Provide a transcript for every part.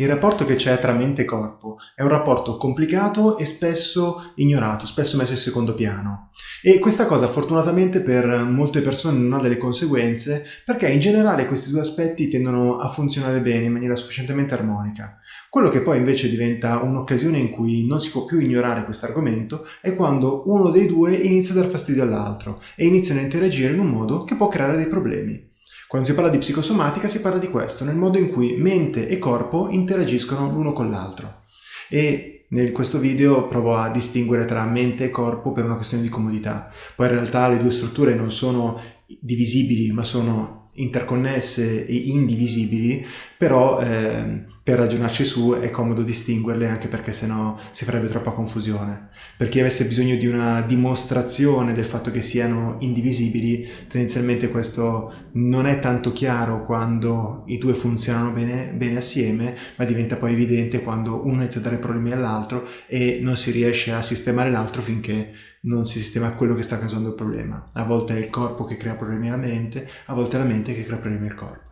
Il rapporto che c'è tra mente e corpo è un rapporto complicato e spesso ignorato, spesso messo in secondo piano. E questa cosa fortunatamente per molte persone non ha delle conseguenze perché in generale questi due aspetti tendono a funzionare bene in maniera sufficientemente armonica. Quello che poi invece diventa un'occasione in cui non si può più ignorare questo argomento è quando uno dei due inizia a dar fastidio all'altro e iniziano a interagire in un modo che può creare dei problemi. Quando si parla di psicosomatica si parla di questo, nel modo in cui mente e corpo interagiscono l'uno con l'altro. E in questo video provo a distinguere tra mente e corpo per una questione di comodità. Poi in realtà le due strutture non sono divisibili, ma sono interconnesse e indivisibili, però eh, per ragionarci su è comodo distinguerle anche perché sennò si farebbe troppa confusione. Per chi avesse bisogno di una dimostrazione del fatto che siano indivisibili, tendenzialmente questo non è tanto chiaro quando i due funzionano bene, bene assieme, ma diventa poi evidente quando uno inizia a dare problemi all'altro e non si riesce a sistemare l'altro finché non si sistema quello che sta causando il problema. A volte è il corpo che crea problemi alla mente, a volte è la mente che crea problemi al corpo.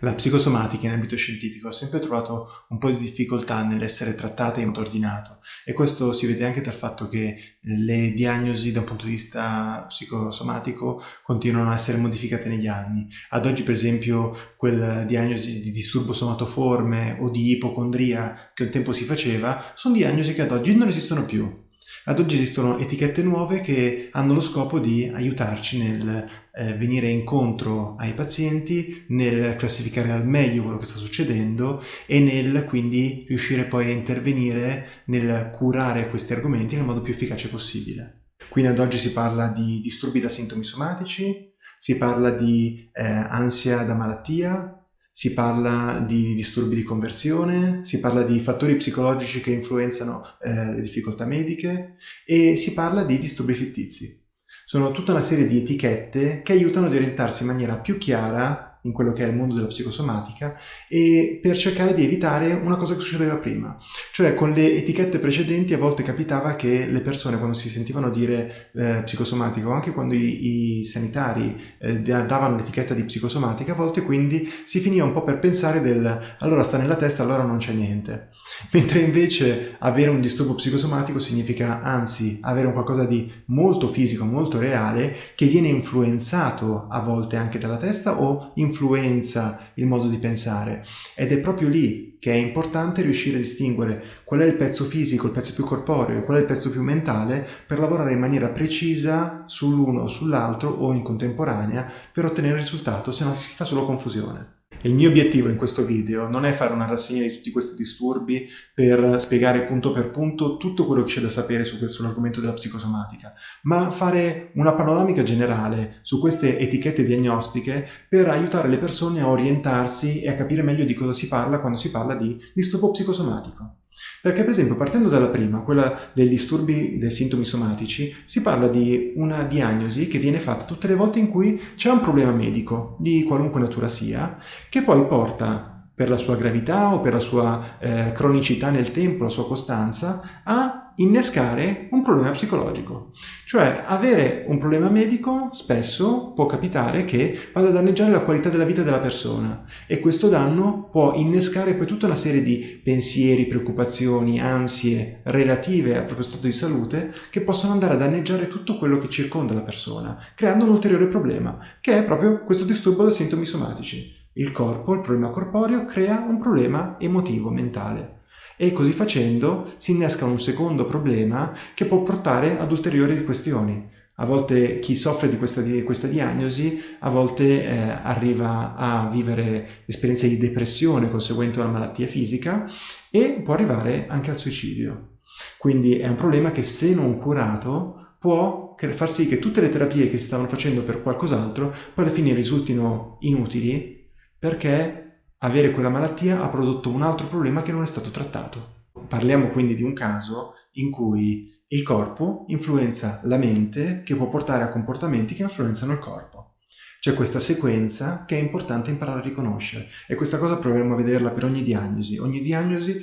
La psicosomatica in ambito scientifico ha sempre trovato un po' di difficoltà nell'essere trattata in modo ordinato e questo si vede anche dal fatto che le diagnosi da un punto di vista psicosomatico continuano a essere modificate negli anni. Ad oggi per esempio quella diagnosi di disturbo somatoforme o di ipocondria che un tempo si faceva sono diagnosi che ad oggi non esistono più ad oggi esistono etichette nuove che hanno lo scopo di aiutarci nel eh, venire incontro ai pazienti, nel classificare al meglio quello che sta succedendo e nel quindi riuscire poi a intervenire nel curare questi argomenti nel modo più efficace possibile. Quindi ad oggi si parla di disturbi da sintomi somatici, si parla di eh, ansia da malattia, si parla di disturbi di conversione, si parla di fattori psicologici che influenzano eh, le difficoltà mediche e si parla di disturbi fittizi. Sono tutta una serie di etichette che aiutano ad orientarsi in maniera più chiara in quello che è il mondo della psicosomatica e per cercare di evitare una cosa che succedeva prima. Cioè con le etichette precedenti a volte capitava che le persone quando si sentivano dire eh, psicosomatica o anche quando i, i sanitari eh, davano l'etichetta di psicosomatica a volte quindi si finiva un po' per pensare del allora sta nella testa allora non c'è niente. Mentre invece avere un disturbo psicosomatico significa anzi avere un qualcosa di molto fisico, molto reale che viene influenzato a volte anche dalla testa o influenzato influenza il modo di pensare ed è proprio lì che è importante riuscire a distinguere qual è il pezzo fisico, il pezzo più corporeo e qual è il pezzo più mentale per lavorare in maniera precisa sull'uno o sull'altro o in contemporanea per ottenere il risultato, se no si fa solo confusione. Il mio obiettivo in questo video non è fare una rassegna di tutti questi disturbi per spiegare punto per punto tutto quello che c'è da sapere su questo argomento della psicosomatica, ma fare una panoramica generale su queste etichette diagnostiche per aiutare le persone a orientarsi e a capire meglio di cosa si parla quando si parla di disturbo psicosomatico. Perché per esempio partendo dalla prima, quella dei disturbi dei sintomi somatici, si parla di una diagnosi che viene fatta tutte le volte in cui c'è un problema medico, di qualunque natura sia, che poi porta per la sua gravità o per la sua eh, cronicità nel tempo, la sua costanza, a innescare un problema psicologico. Cioè avere un problema medico spesso può capitare che vada a danneggiare la qualità della vita della persona e questo danno può innescare poi tutta una serie di pensieri, preoccupazioni, ansie relative al proprio stato di salute che possono andare a danneggiare tutto quello che circonda la persona, creando un ulteriore problema, che è proprio questo disturbo da sintomi somatici. Il corpo, il problema corporeo, crea un problema emotivo, mentale e così facendo si innesca un secondo problema che può portare ad ulteriori questioni. A volte chi soffre di questa, di questa diagnosi a volte eh, arriva a vivere esperienze di depressione conseguente a una malattia fisica e può arrivare anche al suicidio. Quindi è un problema che se non curato può far sì che tutte le terapie che si stavano facendo per qualcos'altro poi alla fine risultino inutili perché avere quella malattia ha prodotto un altro problema che non è stato trattato. Parliamo quindi di un caso in cui il corpo influenza la mente che può portare a comportamenti che influenzano il corpo. C'è questa sequenza che è importante imparare a riconoscere e questa cosa proveremo a vederla per ogni diagnosi. Ogni diagnosi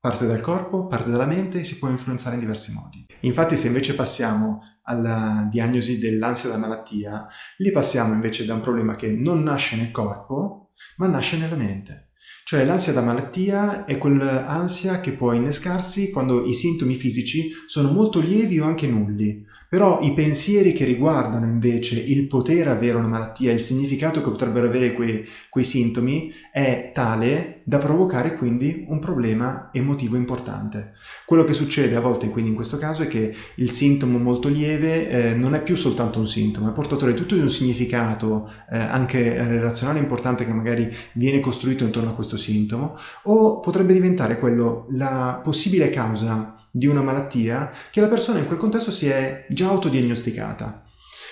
parte dal corpo, parte dalla mente e si può influenzare in diversi modi. Infatti se invece passiamo alla diagnosi dell'ansia da malattia, lì passiamo invece da un problema che non nasce nel corpo, ma nasce nella mente. Cioè l'ansia da malattia è quell'ansia che può innescarsi quando i sintomi fisici sono molto lievi o anche nulli, però i pensieri che riguardano invece il poter avere una malattia, il significato che potrebbero avere quei, quei sintomi, è tale da provocare quindi un problema emotivo importante. Quello che succede a volte quindi in questo caso è che il sintomo molto lieve eh, non è più soltanto un sintomo, è portatore tutto di un significato eh, anche relazionale importante che magari viene costruito intorno a questo sintomo, o potrebbe diventare quello la possibile causa di una malattia che la persona in quel contesto si è già autodiagnosticata.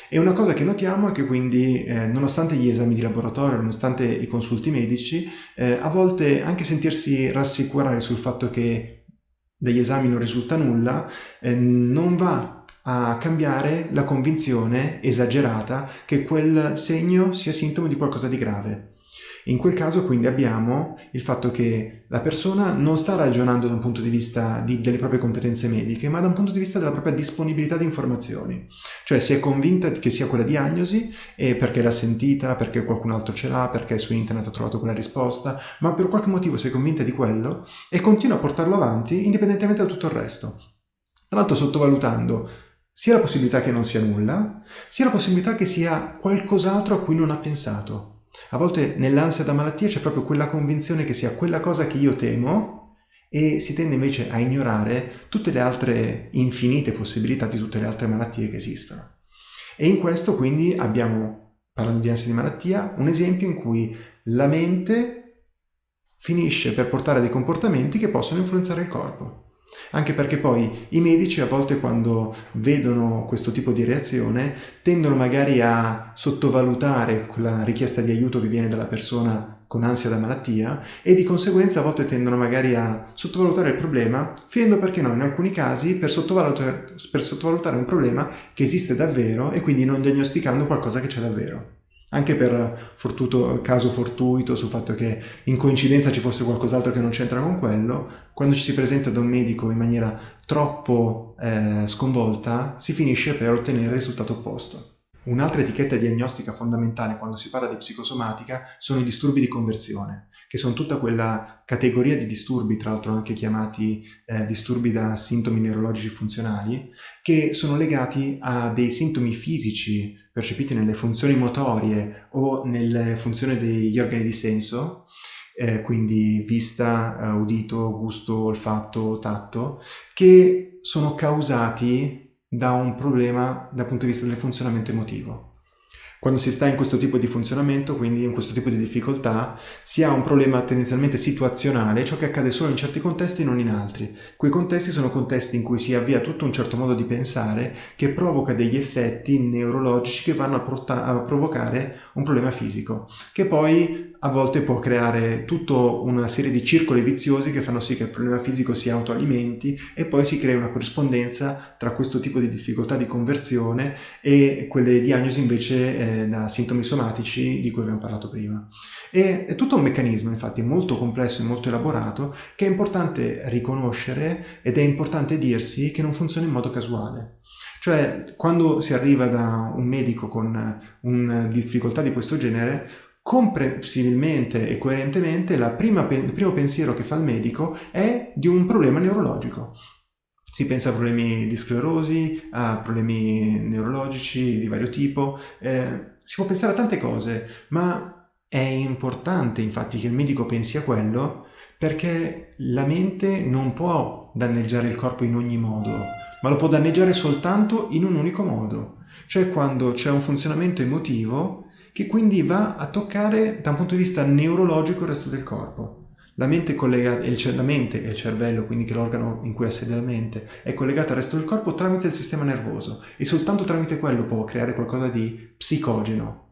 E una cosa che notiamo è che quindi, eh, nonostante gli esami di laboratorio, nonostante i consulti medici, eh, a volte anche sentirsi rassicurare sul fatto che dagli esami non risulta nulla, eh, non va a cambiare la convinzione esagerata che quel segno sia sintomo di qualcosa di grave. In quel caso quindi abbiamo il fatto che la persona non sta ragionando da un punto di vista di, delle proprie competenze mediche, ma da un punto di vista della propria disponibilità di informazioni. Cioè si è convinta che sia quella diagnosi e perché l'ha sentita, perché qualcun altro ce l'ha, perché su internet ha trovato quella risposta, ma per qualche motivo si è convinta di quello e continua a portarlo avanti indipendentemente da tutto il resto. Tra l'altro sottovalutando sia la possibilità che non sia nulla, sia la possibilità che sia qualcos'altro a cui non ha pensato. A volte nell'ansia da malattia c'è proprio quella convinzione che sia quella cosa che io temo e si tende invece a ignorare tutte le altre infinite possibilità di tutte le altre malattie che esistono. E in questo quindi abbiamo, parlando di ansia di malattia, un esempio in cui la mente finisce per portare dei comportamenti che possono influenzare il corpo. Anche perché poi i medici a volte quando vedono questo tipo di reazione tendono magari a sottovalutare la richiesta di aiuto che viene dalla persona con ansia da malattia e di conseguenza a volte tendono magari a sottovalutare il problema, finendo perché no, in alcuni casi per sottovalutare, per sottovalutare un problema che esiste davvero e quindi non diagnosticando qualcosa che c'è davvero anche per fortuto, caso fortuito sul fatto che in coincidenza ci fosse qualcos'altro che non c'entra con quello, quando ci si presenta da un medico in maniera troppo eh, sconvolta si finisce per ottenere il risultato opposto. Un'altra etichetta diagnostica fondamentale quando si parla di psicosomatica sono i disturbi di conversione, che sono tutta quella categoria di disturbi, tra l'altro anche chiamati eh, disturbi da sintomi neurologici funzionali, che sono legati a dei sintomi fisici percepiti nelle funzioni motorie o nelle funzioni degli organi di senso, eh, quindi vista, eh, udito, gusto, olfatto, tatto, che sono causati da un problema dal punto di vista del funzionamento emotivo. Quando si sta in questo tipo di funzionamento, quindi in questo tipo di difficoltà, si ha un problema tendenzialmente situazionale, ciò che accade solo in certi contesti e non in altri. Quei contesti sono contesti in cui si avvia tutto un certo modo di pensare che provoca degli effetti neurologici che vanno a, a provocare un problema fisico, che poi a volte può creare tutta una serie di circoli viziosi che fanno sì che il problema fisico si autoalimenti e poi si crea una corrispondenza tra questo tipo di difficoltà di conversione e quelle diagnosi invece eh, da sintomi somatici di cui abbiamo parlato prima. E è tutto un meccanismo infatti molto complesso e molto elaborato che è importante riconoscere ed è importante dirsi che non funziona in modo casuale. Cioè, quando si arriva da un medico con una difficoltà di questo genere, comprensibilmente e coerentemente prima, il primo pensiero che fa il medico è di un problema neurologico. Si pensa a problemi di sclerosi, a problemi neurologici di vario tipo, eh, si può pensare a tante cose, ma è importante infatti che il medico pensi a quello perché la mente non può danneggiare il corpo in ogni modo, ma lo può danneggiare soltanto in un unico modo, cioè quando c'è un funzionamento emotivo che quindi va a toccare da un punto di vista neurologico il resto del corpo. La mente, collegata, la mente e il cervello, quindi che è l'organo in cui ha sede la mente, è collegata al resto del corpo tramite il sistema nervoso e soltanto tramite quello può creare qualcosa di psicogeno.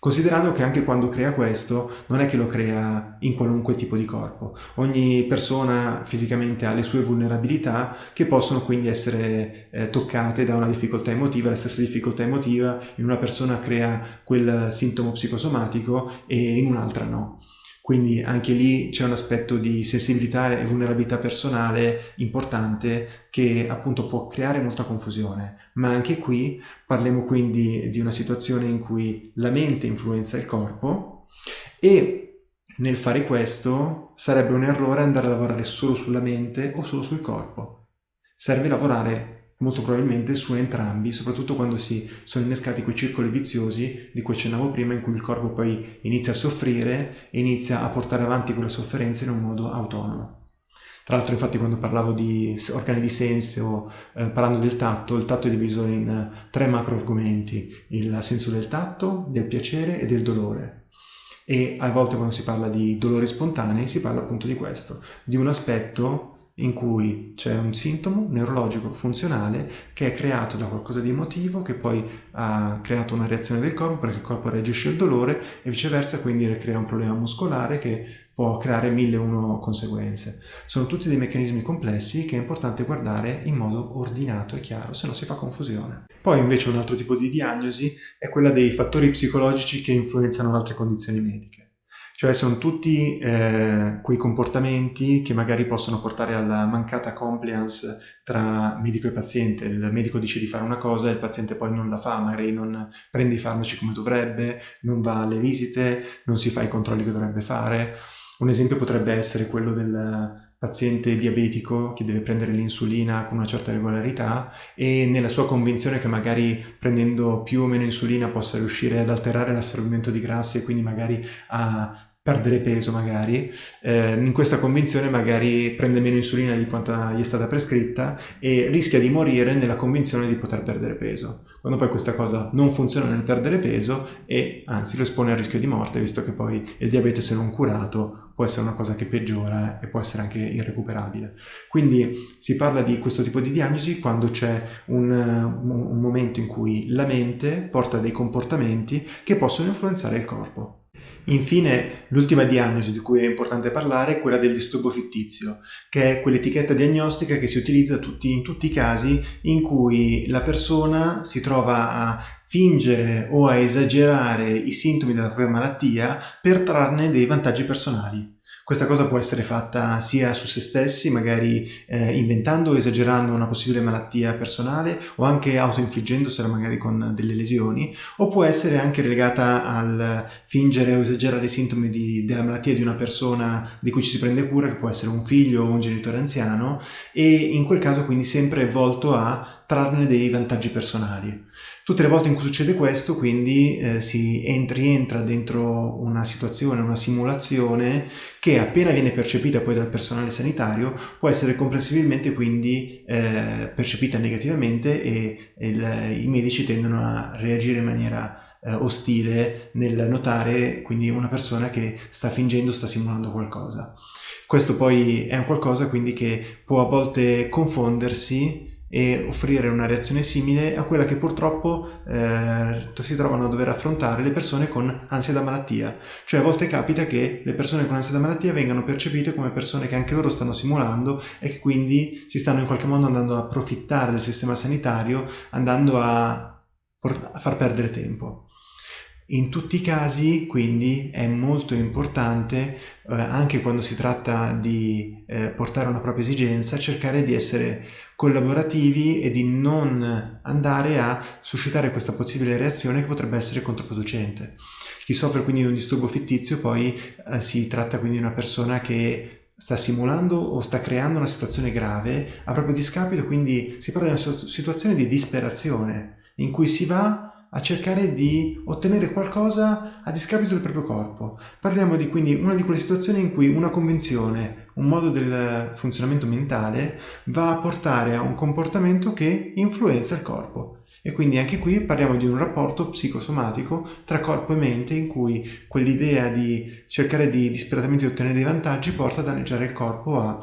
Considerando che anche quando crea questo non è che lo crea in qualunque tipo di corpo. Ogni persona fisicamente ha le sue vulnerabilità che possono quindi essere eh, toccate da una difficoltà emotiva. La stessa difficoltà emotiva in una persona crea quel sintomo psicosomatico e in un'altra no. Quindi anche lì c'è un aspetto di sensibilità e vulnerabilità personale importante che appunto può creare molta confusione. Ma anche qui parliamo quindi di una situazione in cui la mente influenza il corpo e Nel fare questo sarebbe un errore andare a lavorare solo sulla mente o solo sul corpo. Serve lavorare molto probabilmente su entrambi, soprattutto quando si sono innescati quei circoli viziosi di cui accennavo prima, in cui il corpo poi inizia a soffrire e inizia a portare avanti quelle sofferenze in un modo autonomo. Tra l'altro infatti quando parlavo di organi di senso, eh, parlando del tatto, il tatto è diviso in eh, tre macro argomenti, il senso del tatto, del piacere e del dolore. E a volte quando si parla di dolori spontanei si parla appunto di questo, di un aspetto in cui c'è un sintomo neurologico funzionale che è creato da qualcosa di emotivo che poi ha creato una reazione del corpo perché il corpo reagisce al dolore e viceversa quindi crea un problema muscolare che può creare mille e uno conseguenze. Sono tutti dei meccanismi complessi che è importante guardare in modo ordinato e chiaro, se no si fa confusione. Poi invece un altro tipo di diagnosi è quella dei fattori psicologici che influenzano altre condizioni mediche. Cioè sono tutti eh, quei comportamenti che magari possono portare alla mancata compliance tra medico e paziente. Il medico dice di fare una cosa e il paziente poi non la fa, magari non prende i farmaci come dovrebbe, non va alle visite, non si fa i controlli che dovrebbe fare. Un esempio potrebbe essere quello del paziente diabetico che deve prendere l'insulina con una certa regolarità e nella sua convinzione che magari prendendo più o meno insulina possa riuscire ad alterare l'assorbimento di grassi e quindi magari a perdere peso magari, eh, in questa convinzione magari prende meno insulina di quanto gli è stata prescritta e rischia di morire nella convinzione di poter perdere peso. Quando poi questa cosa non funziona nel perdere peso e anzi lo espone al rischio di morte, visto che poi il diabete se non curato può essere una cosa che peggiora e può essere anche irrecuperabile. Quindi si parla di questo tipo di diagnosi quando c'è un, un momento in cui la mente porta dei comportamenti che possono influenzare il corpo. Infine, l'ultima diagnosi di cui è importante parlare è quella del disturbo fittizio, che è quell'etichetta diagnostica che si utilizza tutti, in tutti i casi in cui la persona si trova a fingere o a esagerare i sintomi della propria malattia per trarne dei vantaggi personali. Questa cosa può essere fatta sia su se stessi, magari eh, inventando o esagerando una possibile malattia personale o anche autoinfliggendosela magari con delle lesioni, o può essere anche legata al fingere o esagerare i sintomi di, della malattia di una persona di cui ci si prende cura, che può essere un figlio o un genitore anziano, e in quel caso quindi sempre volto a trarne dei vantaggi personali. Tutte le volte in cui succede questo, quindi, eh, si rientra dentro una situazione, una simulazione che appena viene percepita poi dal personale sanitario può essere comprensibilmente quindi eh, percepita negativamente e, e il, i medici tendono a reagire in maniera eh, ostile nel notare quindi una persona che sta fingendo, sta simulando qualcosa. Questo poi è un qualcosa quindi che può a volte confondersi e offrire una reazione simile a quella che purtroppo eh, si trovano a dover affrontare le persone con ansia da malattia. Cioè a volte capita che le persone con ansia da malattia vengano percepite come persone che anche loro stanno simulando e che quindi si stanno in qualche modo andando a approfittare del sistema sanitario, andando a, a far perdere tempo. In tutti i casi, quindi, è molto importante, eh, anche quando si tratta di eh, portare una propria esigenza, cercare di essere collaborativi e di non andare a suscitare questa possibile reazione che potrebbe essere controproducente. Chi soffre quindi di un disturbo fittizio poi eh, si tratta quindi di una persona che sta simulando o sta creando una situazione grave a proprio discapito, quindi si parla di una situazione di disperazione in cui si va a cercare di ottenere qualcosa a discapito del proprio corpo. Parliamo di quindi una di quelle situazioni in cui una convenzione, un modo del funzionamento mentale va a portare a un comportamento che influenza il corpo. E quindi anche qui parliamo di un rapporto psicosomatico tra corpo e mente in cui quell'idea di cercare di disperatamente ottenere dei vantaggi porta a danneggiare il corpo, a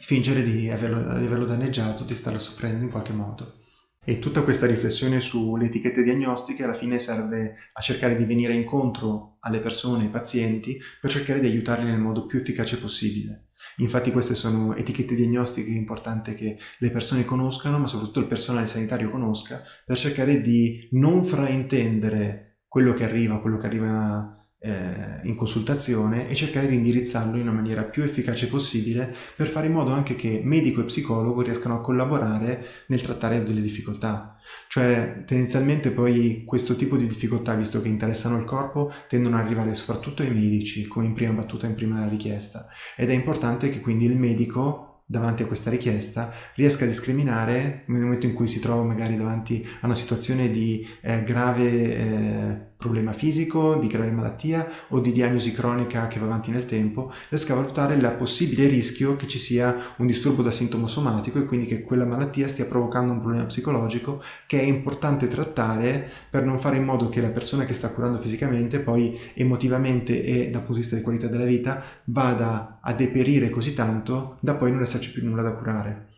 fingere di averlo, di averlo danneggiato, di starlo soffrendo in qualche modo. E tutta questa riflessione sulle etichette diagnostiche alla fine serve a cercare di venire incontro alle persone, ai pazienti, per cercare di aiutarli nel modo più efficace possibile. Infatti queste sono etichette diagnostiche importanti che le persone conoscano, ma soprattutto il personale sanitario conosca, per cercare di non fraintendere quello che arriva, quello che arriva eh, in consultazione e cercare di indirizzarlo in una maniera più efficace possibile per fare in modo anche che medico e psicologo riescano a collaborare nel trattare delle difficoltà. Cioè tendenzialmente poi questo tipo di difficoltà, visto che interessano il corpo, tendono ad arrivare soprattutto ai medici come in prima battuta, in prima richiesta ed è importante che quindi il medico davanti a questa richiesta riesca a discriminare nel momento in cui si trova magari davanti a una situazione di eh, grave eh, problema fisico, di grave malattia o di diagnosi cronica che va avanti nel tempo, riesca a valutare il possibile rischio che ci sia un disturbo da sintomo somatico e quindi che quella malattia stia provocando un problema psicologico che è importante trattare per non fare in modo che la persona che sta curando fisicamente poi emotivamente e dal punto di vista di qualità della vita vada a deperire così tanto da poi non esserci più nulla da curare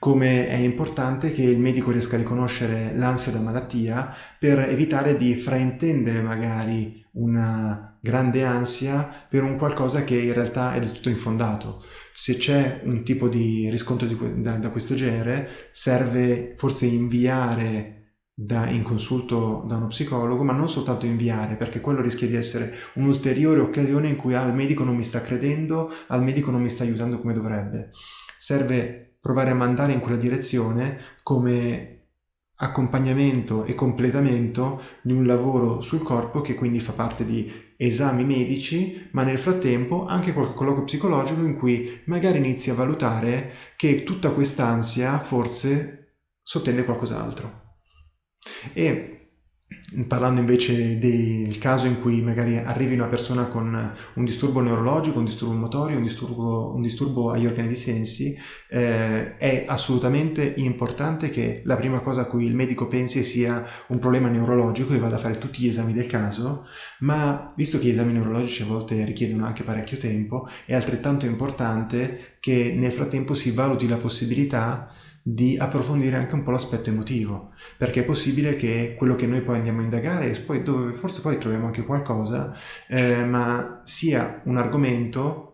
come è importante che il medico riesca a riconoscere l'ansia da malattia per evitare di fraintendere magari una grande ansia per un qualcosa che in realtà è del tutto infondato. Se c'è un tipo di riscontro di, da, da, questo genere, serve forse inviare da, in consulto da uno psicologo, ma non soltanto inviare, perché quello rischia di essere un'ulteriore occasione in cui ah, il medico non mi sta credendo, al medico non mi sta aiutando come dovrebbe. Serve provare a mandare in quella direzione come accompagnamento e completamento di un lavoro sul corpo che quindi fa parte di esami medici, ma nel frattempo anche qualche colloquio psicologico in cui magari inizi a valutare che tutta quest'ansia forse sottende qualcos'altro. E Parlando invece del caso in cui magari arrivi una persona con un disturbo neurologico, un disturbo motorio, un disturbo, un disturbo agli organi di sensi, eh, è assolutamente importante che la prima cosa a cui il medico pensi sia un problema neurologico e vada a fare tutti gli esami del caso, ma visto che gli esami neurologici a volte richiedono anche parecchio tempo, è altrettanto importante che nel frattempo si valuti la possibilità di approfondire anche un po' l'aspetto emotivo, perché è possibile che quello che noi poi andiamo a indagare, poi dove forse poi troviamo anche qualcosa, eh, ma sia un argomento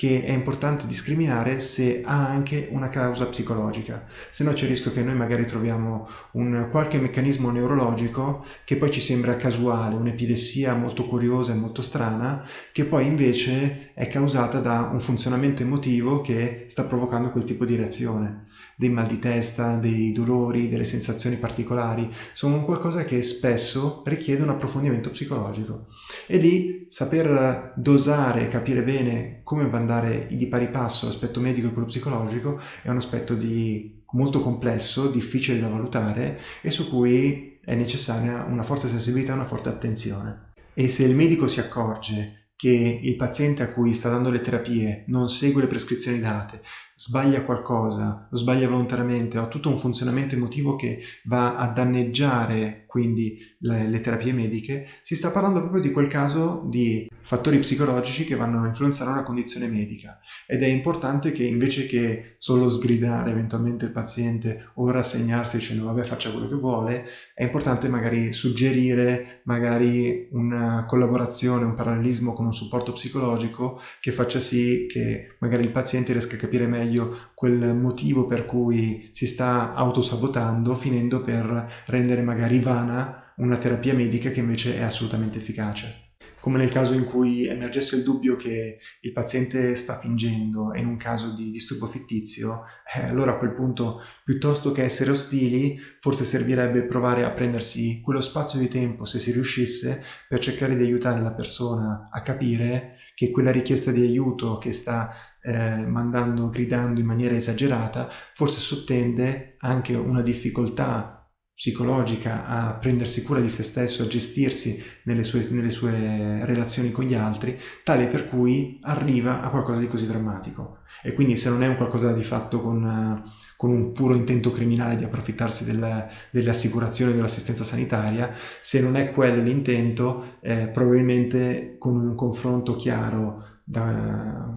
che è importante discriminare se ha anche una causa psicologica, se no c'è il rischio che noi magari troviamo un qualche meccanismo neurologico che poi ci sembra casuale, un'epilessia molto curiosa e molto strana, che poi invece è causata da un funzionamento emotivo che sta provocando quel tipo di reazione dei mal di testa, dei dolori, delle sensazioni particolari, sono qualcosa che spesso richiede un approfondimento psicologico. E lì saper dosare, capire bene come andare di pari passo l'aspetto medico e quello psicologico è un aspetto di molto complesso, difficile da valutare e su cui è necessaria una forte sensibilità e una forte attenzione. E se il medico si accorge che il paziente a cui sta dando le terapie non segue le prescrizioni date, sbaglia qualcosa, lo sbaglia volontariamente, ha tutto un funzionamento emotivo che va a danneggiare quindi le, le, terapie mediche, si sta parlando proprio di quel caso di fattori psicologici che vanno a influenzare una condizione medica. Ed è importante che invece che solo sgridare eventualmente il paziente o rassegnarsi dicendo vabbè faccia quello che vuole, è importante magari suggerire magari una collaborazione, un parallelismo con un supporto psicologico che faccia sì che magari il paziente riesca a capire meglio meglio quel motivo per cui si sta autosabotando, finendo per rendere magari vana una terapia medica che invece è assolutamente efficace. Come nel caso in cui emergesse il dubbio che il paziente sta fingendo in un caso di disturbo fittizio, eh, allora a quel punto, piuttosto che essere ostili, forse servirebbe provare a prendersi quello spazio di tempo, se si riuscisse, per cercare di aiutare la persona a capire che quella richiesta di aiuto che sta eh, mandando, gridando in maniera esagerata, forse sottende anche una difficoltà psicologica a prendersi cura di se stesso, a gestirsi nelle sue, nelle sue, relazioni con gli altri, tale per cui arriva a qualcosa di così drammatico. E quindi se non è un qualcosa di fatto con, con un puro intento criminale di approfittarsi del, delle assicurazioni dell'assistenza sanitaria, se non è quello l'intento, eh, probabilmente con un confronto chiaro da,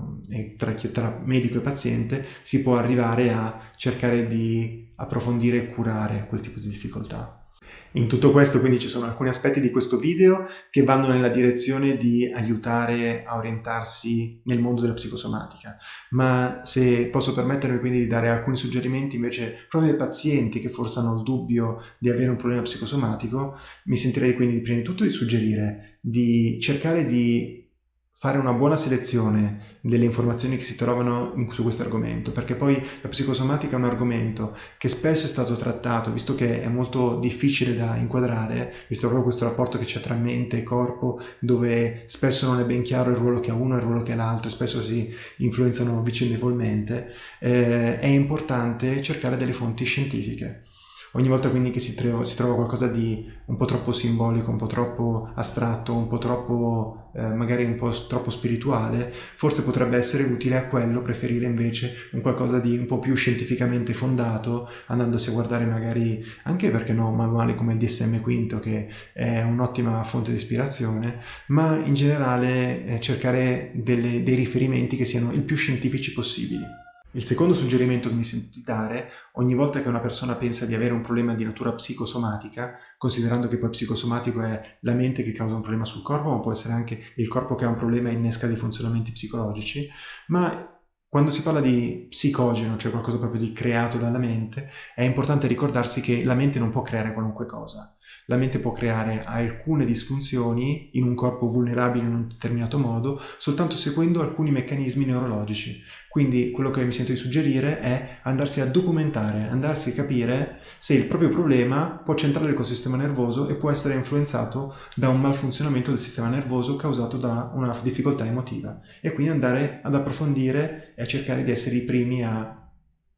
tra, tra medico e paziente si può arrivare a cercare di approfondire e curare quel tipo di difficoltà. In tutto questo quindi ci sono alcuni aspetti di questo video che vanno nella direzione di aiutare a orientarsi nel mondo della psicosomatica, ma se posso permettermi quindi di dare alcuni suggerimenti invece proprio ai pazienti che forse hanno il dubbio di avere un problema psicosomatico, mi sentirei quindi prima di tutto di suggerire di cercare di fare una buona selezione delle informazioni che si trovano su questo argomento, perché poi la psicosomatica è un argomento che spesso è stato trattato, visto che è molto difficile da inquadrare, visto proprio questo rapporto che c'è tra mente e corpo, dove spesso non è ben chiaro il ruolo che ha uno e il ruolo che ha l'altro, spesso si influenzano vicendevolmente, eh, è importante cercare delle fonti scientifiche. Ogni volta quindi che si trova, si trova, qualcosa di un po' troppo simbolico, un po' troppo astratto, un po' troppo, eh, magari un po' troppo spirituale, forse potrebbe essere utile a quello preferire invece un qualcosa di un po' più scientificamente fondato, andandosi a guardare magari anche perché no, manuali come il DSM V che è un'ottima fonte di ispirazione, ma in generale eh, cercare delle, dei riferimenti che siano il più scientifici possibili. Il secondo suggerimento che mi sento di dare, ogni volta che una persona pensa di avere un problema di natura psicosomatica, considerando che poi psicosomatico è la mente che causa un problema sul corpo, ma può essere anche il corpo che ha un problema e innesca dei funzionamenti psicologici, ma quando si parla di psicogeno, cioè qualcosa proprio di creato dalla mente, è importante ricordarsi che la mente non può creare qualunque cosa la mente può creare alcune disfunzioni in un corpo vulnerabile in un determinato modo soltanto seguendo alcuni meccanismi neurologici. Quindi quello che mi sento di suggerire è andarsi a documentare, andarsi a capire se il proprio problema può centrare col sistema nervoso e può essere influenzato da un malfunzionamento del sistema nervoso causato da una difficoltà emotiva e quindi andare ad approfondire e a cercare di essere i primi a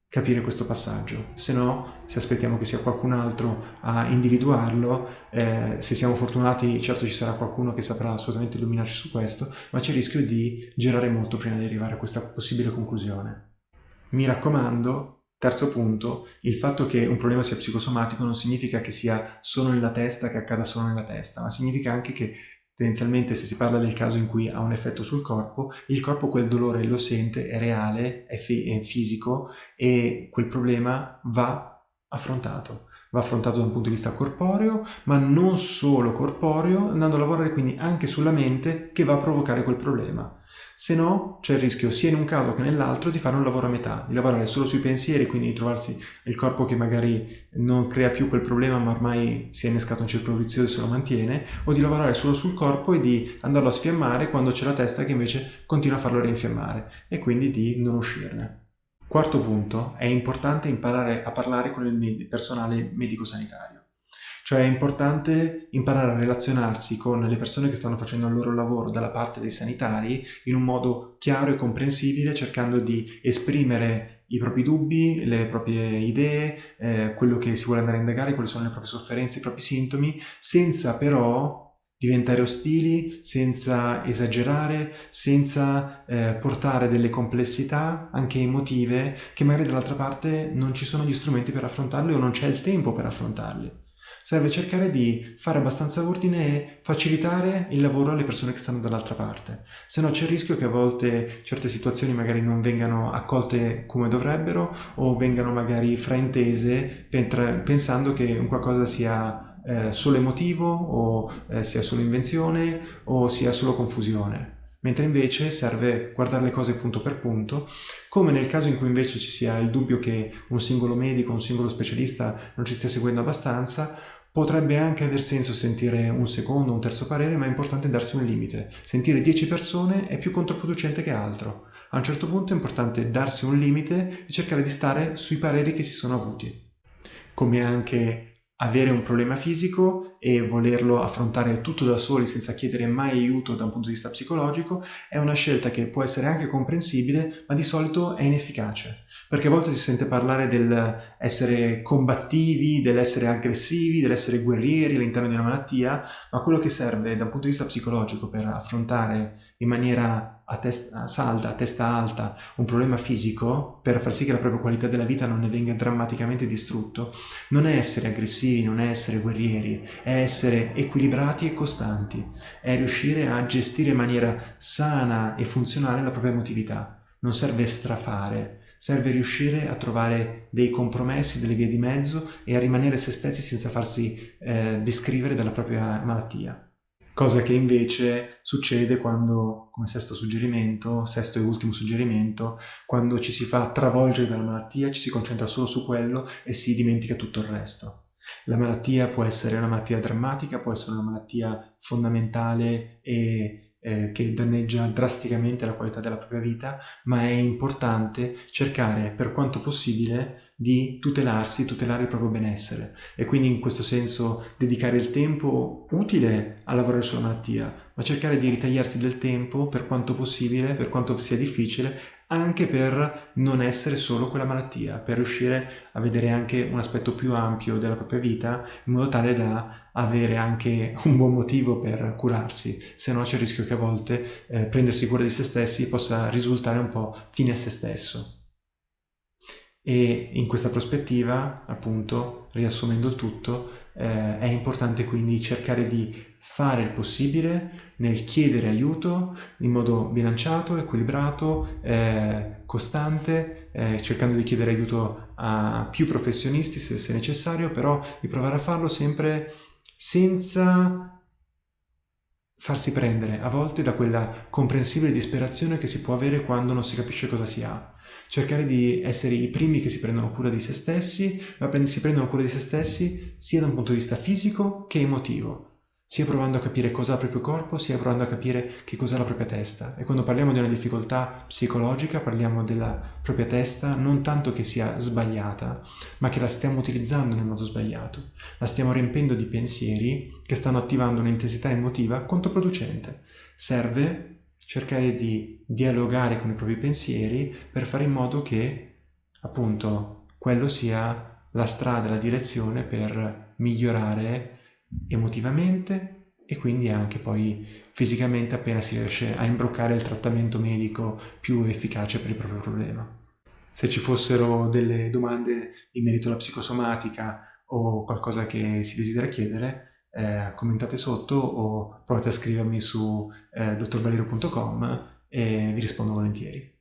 capire questo passaggio, se no se aspettiamo che sia qualcun altro a individuarlo, eh, se siamo fortunati certo ci sarà qualcuno che saprà assolutamente illuminarci su questo, ma c'è il rischio di girare molto prima di arrivare a questa possibile conclusione. Mi raccomando, terzo punto, il fatto che un problema sia psicosomatico non significa che sia solo nella testa, che accada solo nella testa, ma significa anche che Tendenzialmente se si parla del caso in cui ha un effetto sul corpo, il corpo quel dolore lo sente, è reale, è, è fisico e quel problema va affrontato. Va affrontato da un punto di vista corporeo, ma non solo corporeo, andando a lavorare quindi anche sulla mente che va a provocare quel problema. Se no, c'è il rischio sia in un caso che nell'altro di fare un lavoro a metà, di lavorare solo sui pensieri, quindi di trovarsi il corpo che magari non crea più quel problema ma ormai si è innescato un circolo vizioso e se lo mantiene, o di lavorare solo sul corpo e di andarlo a sfiammare quando c'è la testa che invece continua a farlo rinfiammare e quindi di non uscirne. Quarto punto, è importante imparare a parlare con il personale medico-sanitario. Cioè è importante imparare a relazionarsi con le persone che stanno facendo il loro lavoro dalla parte dei sanitari in un modo chiaro e comprensibile, cercando di esprimere i propri dubbi, le proprie idee, eh, quello che si vuole andare a indagare, quali sono le proprie sofferenze, i propri sintomi, senza però diventare ostili, senza esagerare, senza eh, portare delle complessità anche emotive che magari dall'altra parte non ci sono gli strumenti per affrontarle o non c'è il tempo per affrontarli serve cercare di fare abbastanza ordine e facilitare il lavoro alle persone che stanno dall'altra parte. Se no c'è il rischio che a volte certe situazioni magari non vengano accolte come dovrebbero o vengano magari fraintese pensando che un qualcosa sia eh, solo emotivo o eh, sia solo invenzione o sia solo confusione mentre invece serve guardare le cose punto per punto, come nel caso in cui invece ci sia il dubbio che un singolo medico, un singolo specialista non ci stia seguendo abbastanza, Potrebbe anche aver senso sentire un secondo, un terzo parere, ma è importante darsi un limite. Sentire 10 persone è più controproducente che altro. A un certo punto è importante darsi un limite e cercare di stare sui pareri che si sono avuti. Come anche avere un problema fisico e volerlo affrontare tutto da soli senza chiedere mai aiuto da un punto di vista psicologico è una scelta che può essere anche comprensibile ma di solito è inefficace. Perché a volte si sente parlare dell'essere combattivi, dell'essere aggressivi, dell'essere guerrieri all'interno di una malattia ma quello che serve da un punto di vista psicologico per affrontare in maniera a testa salda, a testa alta, un problema fisico per far sì che la propria qualità della vita non ne venga drammaticamente distrutto, non è essere aggressivi, non è essere guerrieri, è essere equilibrati e costanti, è riuscire a gestire in maniera sana e funzionale la propria emotività. Non serve strafare, serve riuscire a trovare dei compromessi, delle vie di mezzo e a rimanere se stessi senza farsi eh, descrivere dalla propria malattia. Cosa che invece succede quando, come sesto suggerimento, sesto e ultimo suggerimento, quando ci si fa travolgere dalla malattia, ci si concentra solo su quello e si dimentica tutto il resto. La malattia può essere una malattia drammatica, può essere una malattia fondamentale e eh, che danneggia drasticamente la qualità della propria vita, ma è importante cercare per quanto possibile di tutelarsi, tutelare il proprio benessere e quindi in questo senso dedicare il tempo utile a lavorare sulla malattia, ma cercare di ritagliarsi del tempo per quanto possibile, per quanto sia difficile, anche per non essere solo quella malattia, per riuscire a vedere anche un aspetto più ampio della propria vita in modo tale da avere anche un buon motivo per curarsi, se no c'è il rischio che a volte eh, prendersi cura di se stessi possa risultare un po' fine a se stesso. E in questa prospettiva, appunto, riassumendo il tutto, eh, è importante quindi cercare di fare il possibile nel chiedere aiuto in modo bilanciato, equilibrato, eh, costante, eh, cercando di chiedere aiuto a più professionisti se, se necessario, però di provare a farlo sempre senza farsi prendere a volte da quella comprensibile disperazione che si può avere quando non si capisce cosa si ha cercare di essere i primi che si prendono cura di se stessi, ma si prendono cura di se stessi sia da un punto di vista fisico che emotivo, sia provando a capire cosa ha il proprio corpo, sia provando a capire che cos'è la propria testa. E quando parliamo di una difficoltà psicologica, parliamo della propria testa non tanto che sia sbagliata, ma che la stiamo utilizzando nel modo sbagliato. La stiamo riempendo di pensieri che stanno attivando un'intensità emotiva controproducente. Serve cercare di dialogare con i propri pensieri per fare in modo che appunto quello sia la strada, la direzione per migliorare emotivamente e quindi anche poi fisicamente appena si riesce a imbroccare il trattamento medico più efficace per il proprio problema. Se ci fossero delle domande in merito alla psicosomatica o qualcosa che si desidera chiedere, eh, commentate sotto o provate a scrivermi su eh, dottorvalero.com e vi rispondo volentieri.